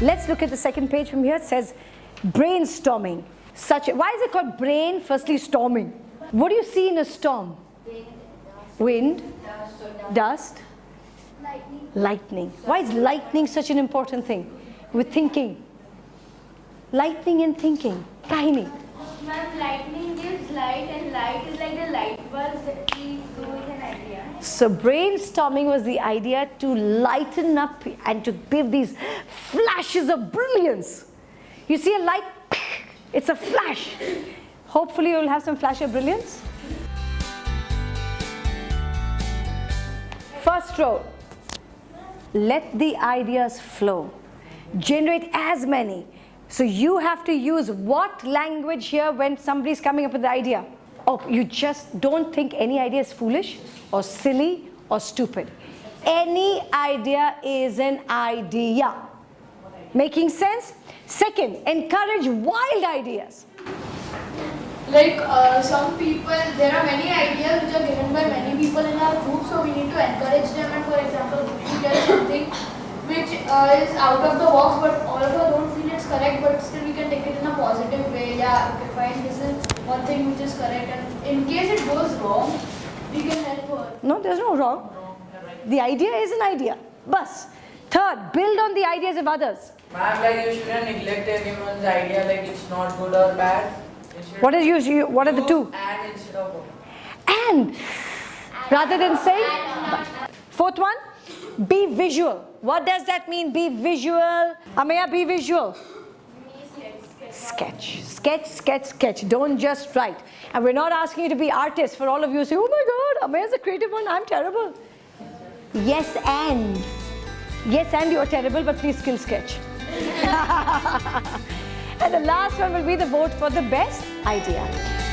Let's look at the second page from here. It says brainstorming. Such a, why is it called brain? Firstly, storming. What do you see in a storm? Wind, dust, lightning. lightning. Why is lightning such an important thing? With thinking. Lightning and thinking. Kahini. Ma'am, lightning gives light and light is like the light bulb that we do with an idea. So brainstorming was the idea to lighten up and to give these flashes of brilliance. You see a light, it's a flash. Hopefully you will have some flash of brilliance. First row, let the ideas flow. Generate as many. So you have to use what language here when somebody's coming up with the idea? Oh, you just don't think any idea is foolish or silly or stupid. Any idea is an idea. Making sense? Second, encourage wild ideas. Like uh, some people, there are many ideas which are given by many people in our group, so we need to encourage them. And for example, if we get something which uh, is out of the box, but all of us don't feel it's correct, but still we can take it in a positive way. Yeah, okay, fine, this is one thing which is correct. And in case it goes wrong, we can help her. No, there's no wrong. The idea is an idea. Bus. Third, build on the ideas of others. Ma'am, like you shouldn't neglect anyone's idea, like it's not good or bad. What is you, what are the two? And instead of And rather than saying. Fourth one, be visual. What does that mean? Be visual. Amaya, be visual. Sketch, sketch, sketch, sketch. Don't just write. And we're not asking you to be artists. For all of you say, oh my God, Amaya's a creative one. I'm terrible. Yes, and. Yes, and you're terrible, but please skill sketch. and the last one will be the vote for the best idea.